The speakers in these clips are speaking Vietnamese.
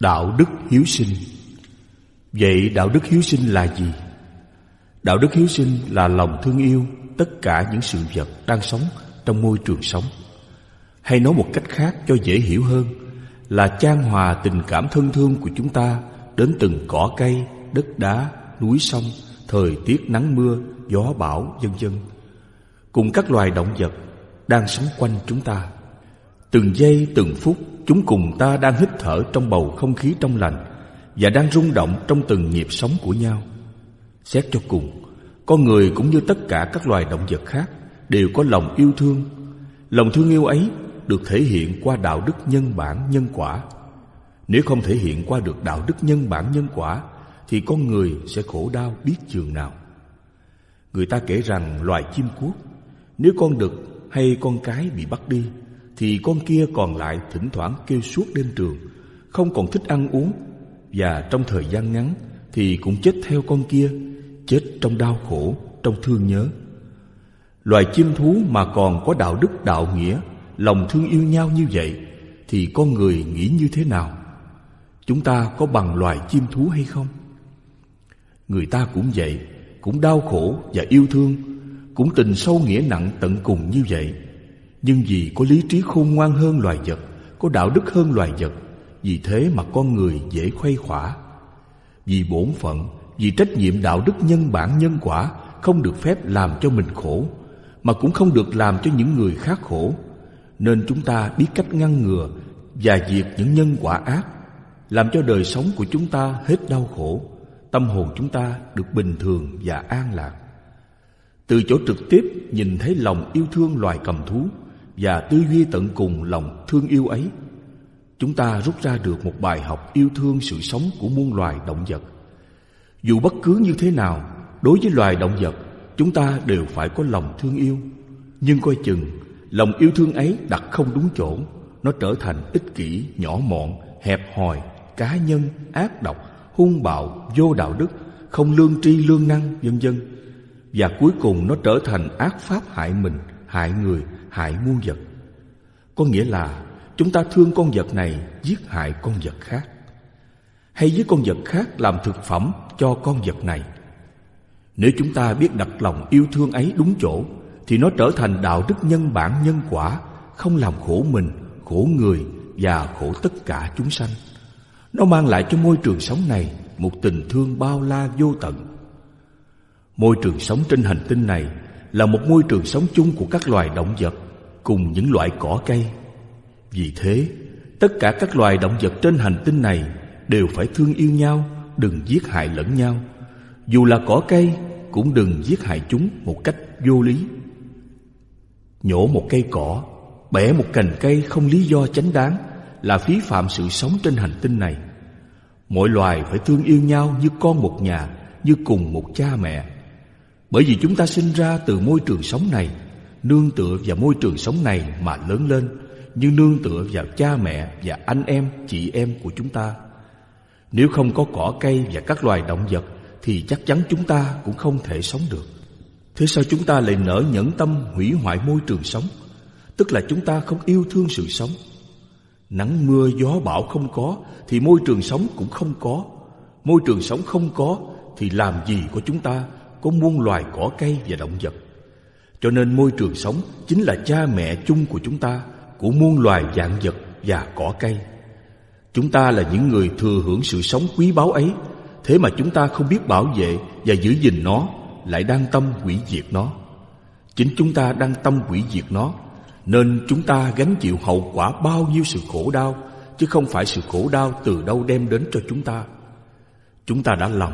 Đạo đức hiếu sinh Vậy đạo đức hiếu sinh là gì? Đạo đức hiếu sinh là lòng thương yêu tất cả những sự vật đang sống trong môi trường sống. Hay nói một cách khác cho dễ hiểu hơn là trang hòa tình cảm thân thương của chúng ta đến từng cỏ cây, đất đá, núi sông, thời tiết nắng mưa, gió bão, vân vân. Cùng các loài động vật đang sống quanh chúng ta. Từng giây từng phút chúng cùng ta đang hít thở trong bầu không khí trong lành và đang rung động trong từng nhịp sống của nhau. Xét cho cùng, con người cũng như tất cả các loài động vật khác đều có lòng yêu thương. Lòng thương yêu ấy được thể hiện qua đạo đức nhân bản nhân quả. Nếu không thể hiện qua được đạo đức nhân bản nhân quả thì con người sẽ khổ đau biết chừng nào. Người ta kể rằng loài chim cuốc nếu con đực hay con cái bị bắt đi thì con kia còn lại thỉnh thoảng kêu suốt đêm trường, không còn thích ăn uống và trong thời gian ngắn thì cũng chết theo con kia, chết trong đau khổ, trong thương nhớ. Loài chim thú mà còn có đạo đức đạo nghĩa, lòng thương yêu nhau như vậy thì con người nghĩ như thế nào? Chúng ta có bằng loài chim thú hay không? Người ta cũng vậy, cũng đau khổ và yêu thương, cũng tình sâu nghĩa nặng tận cùng như vậy. Nhưng vì có lý trí khôn ngoan hơn loài vật, có đạo đức hơn loài vật, vì thế mà con người dễ khuây khỏa. Vì bổn phận, vì trách nhiệm đạo đức nhân bản nhân quả không được phép làm cho mình khổ, mà cũng không được làm cho những người khác khổ. Nên chúng ta biết cách ngăn ngừa và diệt những nhân quả ác, làm cho đời sống của chúng ta hết đau khổ, tâm hồn chúng ta được bình thường và an lạc. Từ chỗ trực tiếp nhìn thấy lòng yêu thương loài cầm thú và tư duy tận cùng lòng thương yêu ấy, chúng ta rút ra được một bài học yêu thương sự sống của muôn loài động vật. Dù bất cứ như thế nào, đối với loài động vật, chúng ta đều phải có lòng thương yêu. Nhưng coi chừng, lòng yêu thương ấy đặt không đúng chỗ, nó trở thành ích kỷ, nhỏ mọn, hẹp hòi, cá nhân, ác độc, hung bạo, vô đạo đức, không lương tri lương năng, vân vân. Và cuối cùng nó trở thành ác pháp hại mình, hại người, hại muôn vật. Có nghĩa là chúng ta thương con vật này giết hại con vật khác. Hay với con vật khác làm thực phẩm cho con vật này. Nếu chúng ta biết đặt lòng yêu thương ấy đúng chỗ thì nó trở thành đạo đức nhân bản nhân quả, không làm khổ mình, khổ người và khổ tất cả chúng sanh. Nó mang lại cho môi trường sống này một tình thương bao la vô tận. Môi trường sống trên hành tinh này là một môi trường sống chung của các loài động vật cùng những loại cỏ cây. Vì thế, tất cả các loài động vật trên hành tinh này đều phải thương yêu nhau, đừng giết hại lẫn nhau. Dù là cỏ cây, cũng đừng giết hại chúng một cách vô lý. Nhổ một cây cỏ, bẻ một cành cây không lý do chánh đáng là phí phạm sự sống trên hành tinh này. Mỗi loài phải thương yêu nhau như con một nhà, như cùng một cha mẹ. Bởi vì chúng ta sinh ra từ môi trường sống này, nương tựa vào môi trường sống này mà lớn lên, như nương tựa vào cha mẹ và anh em, chị em của chúng ta. Nếu không có cỏ cây và các loài động vật thì chắc chắn chúng ta cũng không thể sống được. Thế sao chúng ta lại nở nhẫn tâm hủy hoại môi trường sống? Tức là chúng ta không yêu thương sự sống. Nắng mưa gió bão không có thì môi trường sống cũng không có. Môi trường sống không có thì làm gì của chúng ta có muôn loài cỏ cây và động vật. Cho nên môi trường sống chính là cha mẹ chung của chúng ta, của muôn loài dạng vật và cỏ cây. Chúng ta là những người thừa hưởng sự sống quý báu ấy, thế mà chúng ta không biết bảo vệ và giữ gìn nó, lại đang tâm hủy diệt nó. Chính chúng ta đang tâm hủy diệt nó, nên chúng ta gánh chịu hậu quả bao nhiêu sự khổ đau, chứ không phải sự khổ đau từ đâu đem đến cho chúng ta. Chúng ta đã lầm,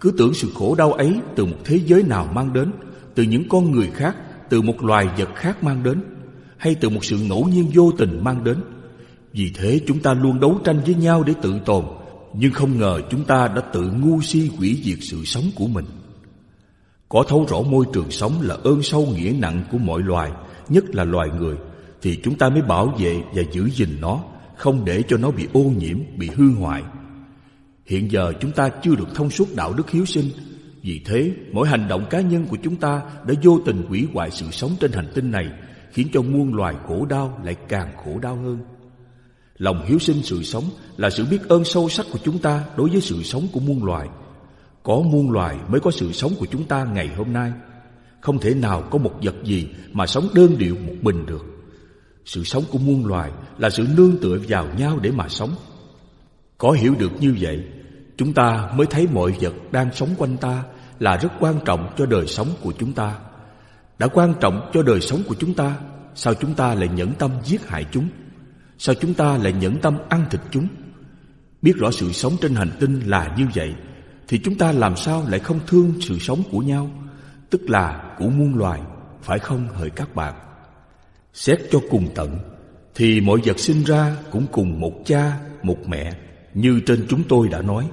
cứ tưởng sự khổ đau ấy từ một thế giới nào mang đến, từ những con người khác, từ một loài vật khác mang đến, hay từ một sự ngẫu nhiên vô tình mang đến. Vì thế chúng ta luôn đấu tranh với nhau để tự tồn, nhưng không ngờ chúng ta đã tự ngu si hủy diệt sự sống của mình. Có thấu rõ môi trường sống là ơn sâu nghĩa nặng của mọi loài, nhất là loài người, thì chúng ta mới bảo vệ và giữ gìn nó, không để cho nó bị ô nhiễm, bị hư hoại. Hiện giờ chúng ta chưa được thông suốt đạo đức hiếu sinh, vì thế mỗi hành động cá nhân của chúng ta đã vô tình hủy hoại sự sống trên hành tinh này, khiến cho muôn loài khổ đau lại càng khổ đau hơn. Lòng hiếu sinh sự sống là sự biết ơn sâu sắc của chúng ta đối với sự sống của muôn loài. Có muôn loài mới có sự sống của chúng ta ngày hôm nay. Không thể nào có một vật gì mà sống đơn điệu một mình được. Sự sống của muôn loài là sự nương tựa vào nhau để mà sống. Có hiểu được như vậy, chúng ta mới thấy mọi vật đang sống quanh ta là rất quan trọng cho đời sống của chúng ta. Đã quan trọng cho đời sống của chúng ta, sao chúng ta lại nhẫn tâm giết hại chúng? Sao chúng ta lại nhẫn tâm ăn thịt chúng? Biết rõ sự sống trên hành tinh là như vậy, thì chúng ta làm sao lại không thương sự sống của nhau, tức là của muôn loài, phải không hỡi các bạn? Xét cho cùng tận, thì mọi vật sinh ra cũng cùng một cha, một mẹ, như trên chúng tôi đã nói.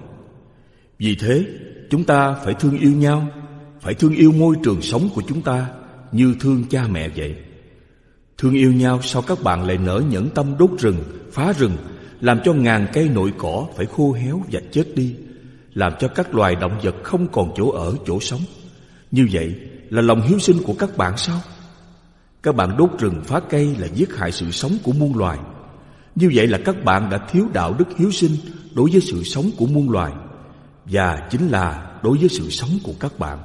Vì thế, chúng ta phải thương yêu nhau, phải thương yêu môi trường sống của chúng ta như thương cha mẹ vậy. Thương yêu nhau sao các bạn lại nở nhẫn tâm đốt rừng, phá rừng, làm cho ngàn cây nội cỏ phải khô héo và chết đi, làm cho các loài động vật không còn chỗ ở, chỗ sống. Như vậy là lòng hiếu sinh của các bạn sao? Các bạn đốt rừng phá cây là giết hại sự sống của muôn loài. Như vậy là các bạn đã thiếu đạo đức hiếu sinh đối với sự sống của muôn loài và chính là đối với sự sống của các bạn.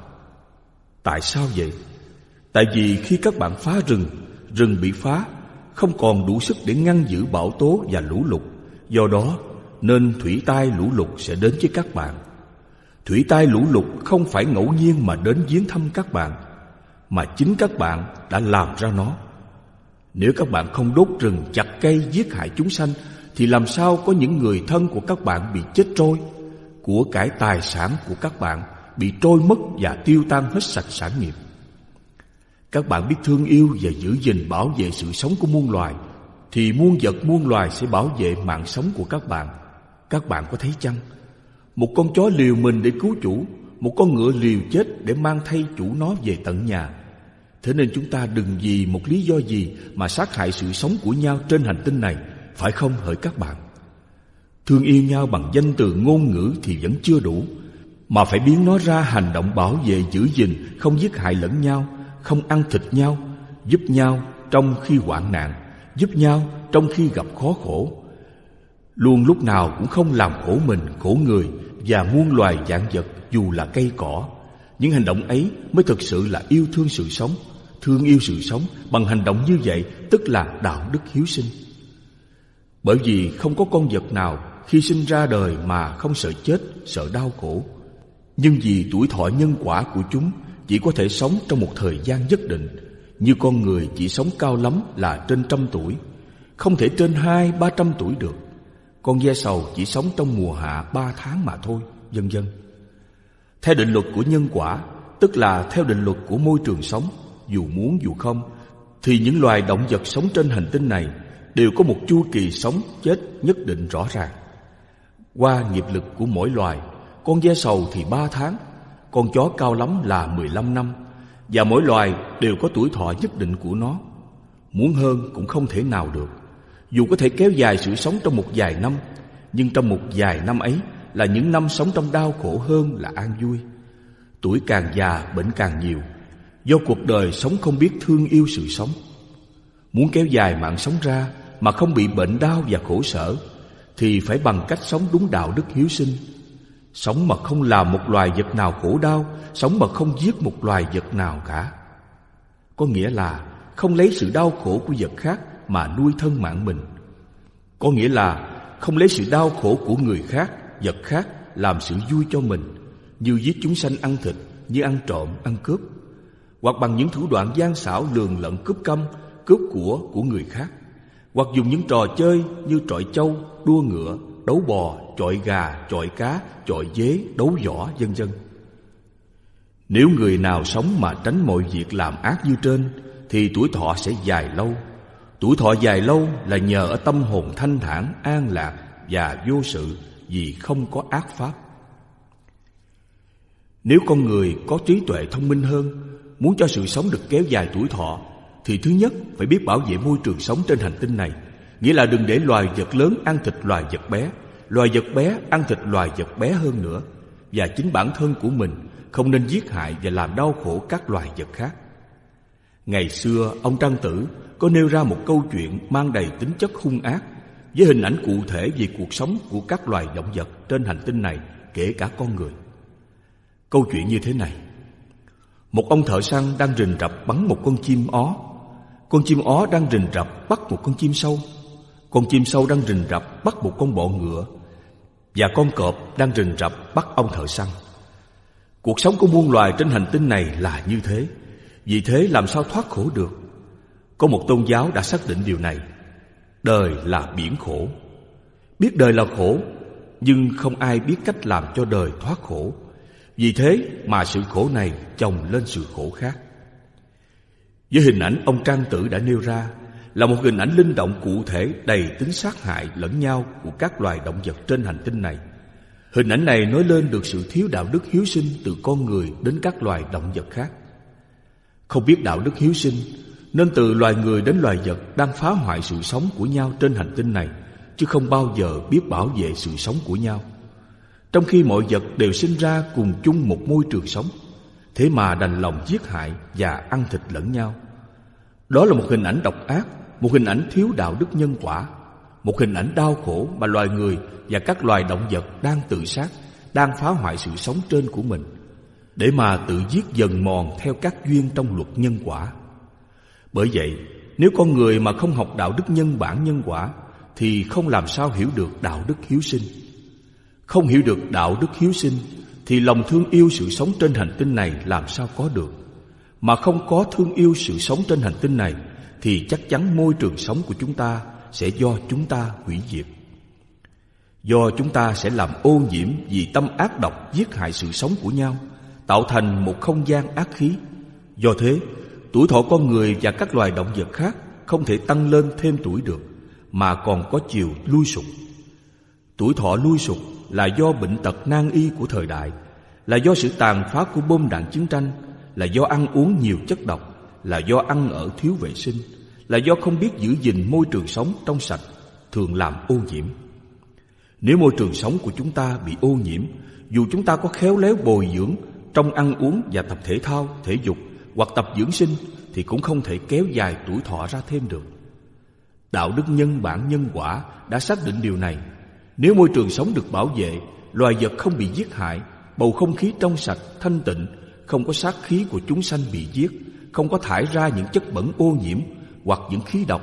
Tại sao vậy? Tại vì khi các bạn phá rừng, rừng bị phá, không còn đủ sức để ngăn giữ bão tố và lũ lụt. Do đó, nên thủy tai lũ lụt sẽ đến với các bạn. Thủy tai lũ lụt không phải ngẫu nhiên mà đến viếng thăm các bạn, mà chính các bạn đã làm ra nó. Nếu các bạn không đốt rừng chặt cây giết hại chúng sanh, thì làm sao có những người thân của các bạn bị chết trôi, của cải tài sản của các bạn bị trôi mất và tiêu tan hết sạch sản nghiệp. Các bạn biết thương yêu và giữ gìn bảo vệ sự sống của muôn loài, Thì muôn vật, muôn loài sẽ bảo vệ mạng sống của các bạn Các bạn có thấy chăng? Một con chó liều mình để cứu chủ, Một con ngựa liều chết để mang thay chủ nó về tận nhà Thế nên chúng ta đừng vì một lý do gì Mà sát hại sự sống của nhau trên hành tinh này, Phải không hỡi các bạn? Thương yêu nhau bằng danh từ ngôn ngữ thì vẫn chưa đủ Mà phải biến nó ra hành động bảo vệ giữ gìn Không giết hại lẫn nhau không ăn thịt nhau, giúp nhau trong khi hoạn nạn, giúp nhau trong khi gặp khó khổ. Luôn lúc nào cũng không làm khổ mình, khổ người và muôn loài dạng vật dù là cây cỏ. Những hành động ấy mới thực sự là yêu thương sự sống, thương yêu sự sống bằng hành động như vậy tức là đạo đức hiếu sinh. Bởi vì không có con vật nào khi sinh ra đời mà không sợ chết, sợ đau khổ. Nhưng vì tuổi thọ nhân quả của chúng chỉ có thể sống trong một thời gian nhất định. Như con người chỉ sống cao lắm là trên trăm tuổi không thể trên hai ba trăm tuổi được. Con ve sầu chỉ sống trong mùa hạ ba tháng mà thôi vân vân. Theo định luật của nhân quả tức là theo định luật của môi trường sống dù muốn dù không thì những loài động vật sống trên hành tinh này đều có một chu kỳ sống chết nhất định rõ ràng qua nghiệp lực của mỗi loài. Con ve sầu thì ba tháng, con chó cao lắm là 15 năm, Và mỗi loài đều có tuổi thọ nhất định của nó. Muốn hơn cũng không thể nào được. Dù có thể kéo dài sự sống trong một vài năm, Nhưng trong một vài năm ấy Là những năm sống trong đau khổ hơn là an vui. Tuổi càng già, bệnh càng nhiều. Do cuộc đời sống không biết thương yêu sự sống. Muốn kéo dài mạng sống ra Mà không bị bệnh đau và khổ sở thì phải bằng cách sống đúng đạo đức hiếu sinh. Sống mà không làm một loài vật nào khổ đau Sống mà không giết một loài vật nào cả. Có nghĩa là không lấy sự đau khổ của vật khác Mà nuôi thân mạng mình. Có nghĩa là không lấy sự đau khổ của người khác, vật khác Làm sự vui cho mình Như giết chúng sanh ăn thịt Như ăn trộm, ăn cướp Hoặc bằng những thủ đoạn gian xảo lường lận cướp câm, Cướp của của người khác. Hoặc dùng những trò chơi như trọi châu, đua ngựa, đấu bò, trọi gà, trọi cá, trọi dế, đấu võ, vân vân. Nếu người nào sống mà tránh mọi việc làm ác như trên thì tuổi thọ sẽ dài lâu. Tuổi thọ dài lâu là nhờ ở tâm hồn thanh thản, an lạc và vô sự vì không có ác pháp. Nếu con người có trí tuệ thông minh hơn, muốn cho sự sống được kéo dài tuổi thọ thì thứ nhất phải biết bảo vệ môi trường sống trên hành tinh này Nghĩa là đừng để loài vật lớn ăn thịt loài vật bé Loài vật bé ăn thịt loài vật bé hơn nữa Và chính bản thân của mình Không nên giết hại và làm đau khổ các loài vật khác Ngày xưa ông Trang Tử có nêu ra một câu chuyện mang đầy tính chất hung ác với hình ảnh cụ thể về cuộc sống của các loài động vật trên hành tinh này, kể cả con người. Câu chuyện như thế này. Một ông thợ săn đang rình rập bắn một con chim ó. Con chim ó đang rình rập bắt một con chim sâu. Con chim sâu đang rình rập bắt một con bọ ngựa. Và con cọp đang rình rập bắt ông thợ săn. Cuộc sống của muôn loài trên hành tinh này là như thế. Vì thế làm sao thoát khổ được? Có một tôn giáo đã xác định điều này. Đời là biển khổ. Biết đời là khổ, nhưng không ai biết cách làm cho đời thoát khổ. Vì thế mà sự khổ này chồng lên sự khổ khác. Với hình ảnh ông Trang Tử đã nêu ra, là một hình ảnh linh động cụ thể đầy tính sát hại lẫn nhau của các loài động vật trên hành tinh này. Hình ảnh này nói lên được sự thiếu đạo đức hiếu sinh từ con người đến các loài động vật khác. Không biết đạo đức hiếu sinh nên từ loài người đến loài vật đang phá hoại sự sống của nhau trên hành tinh này, chứ không bao giờ biết bảo vệ sự sống của nhau. Trong khi mọi vật đều sinh ra cùng chung một môi trường sống Thế mà đành lòng giết hại và ăn thịt lẫn nhau. Đó là một hình ảnh độc ác, Một hình ảnh thiếu đạo đức nhân quả, Một hình ảnh đau khổ mà loài người và các loài động vật đang tự sát, Đang phá hoại sự sống trên của mình, Để mà tự giết dần mòn theo các duyên trong luật nhân quả. Bởi vậy, nếu con người mà không học đạo đức nhân bản nhân quả, Thì không làm sao hiểu được đạo đức hiếu sinh. Không hiểu được đạo đức hiếu sinh thì lòng thương yêu sự sống trên hành tinh này làm sao có được. Mà không có thương yêu sự sống trên hành tinh này, Thì chắc chắn môi trường sống của chúng ta Sẽ do chúng ta hủy diệt. Do chúng ta sẽ làm ô nhiễm Vì tâm ác độc giết hại sự sống của nhau, Tạo thành một không gian ác khí. Do thế, Tuổi thọ con người và các loài động vật khác Không thể tăng lên thêm tuổi được, Mà còn có chiều lui sụp. Tuổi thọ lui sụp là do bệnh tật nan y của thời đại, là do sự tàn phá của bom đạn chiến tranh, là do ăn uống nhiều chất độc, là do ăn ở thiếu vệ sinh, là do không biết giữ gìn môi trường sống trong sạch, thường làm ô nhiễm. Nếu môi trường sống của chúng ta bị ô nhiễm, dù chúng ta có khéo léo bồi dưỡng trong ăn uống và tập thể thao, thể dục hoặc tập dưỡng sinh thì cũng không thể kéo dài tuổi thọ ra thêm được. Đạo đức nhân bản nhân quả đã xác định điều này nếu môi trường sống được bảo vệ, loài vật không bị giết hại, bầu không khí trong sạch, thanh tịnh, không có sát khí của chúng sanh bị giết, không có thải ra những chất bẩn ô nhiễm hoặc những khí độc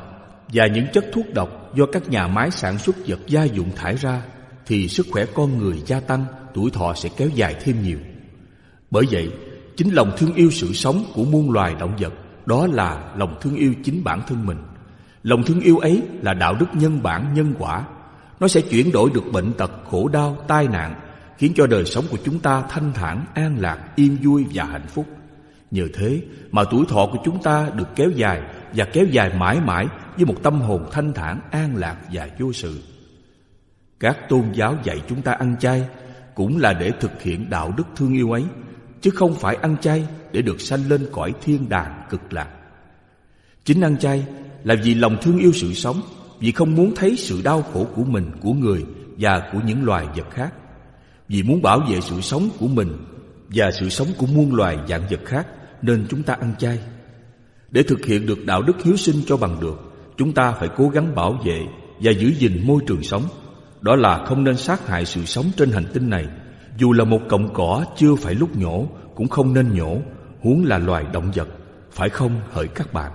và những chất thuốc độc do các nhà máy sản xuất vật gia dụng thải ra, thì sức khỏe con người gia tăng, tuổi thọ sẽ kéo dài thêm nhiều. Bởi vậy, chính lòng thương yêu sự sống của muôn loài động vật, đó là lòng thương yêu chính bản thân mình. Lòng thương yêu ấy là đạo đức nhân bản nhân quả nó sẽ chuyển đổi được bệnh tật, khổ đau, tai nạn Khiến cho đời sống của chúng ta thanh thản, an lạc, yên vui và hạnh phúc. Nhờ thế mà tuổi thọ của chúng ta được kéo dài Và kéo dài mãi mãi với một tâm hồn thanh thản, an lạc và vô sự. Các tôn giáo dạy chúng ta ăn chay Cũng là để thực hiện đạo đức thương yêu ấy Chứ không phải ăn chay để được sanh lên cõi thiên đàng cực lạc. Chính ăn chay là vì lòng thương yêu sự sống vì không muốn thấy sự đau khổ của mình, của người và của những loài vật khác. Vì muốn bảo vệ sự sống của mình và sự sống của muôn loài dạng vật khác nên chúng ta ăn chay. Để thực hiện được đạo đức hiếu sinh cho bằng được, chúng ta phải cố gắng bảo vệ và giữ gìn môi trường sống. Đó là không nên sát hại sự sống trên hành tinh này. Dù là một cọng cỏ chưa phải lúc nhổ cũng không nên nhổ, huống là loài động vật. Phải không hỡi các bạn?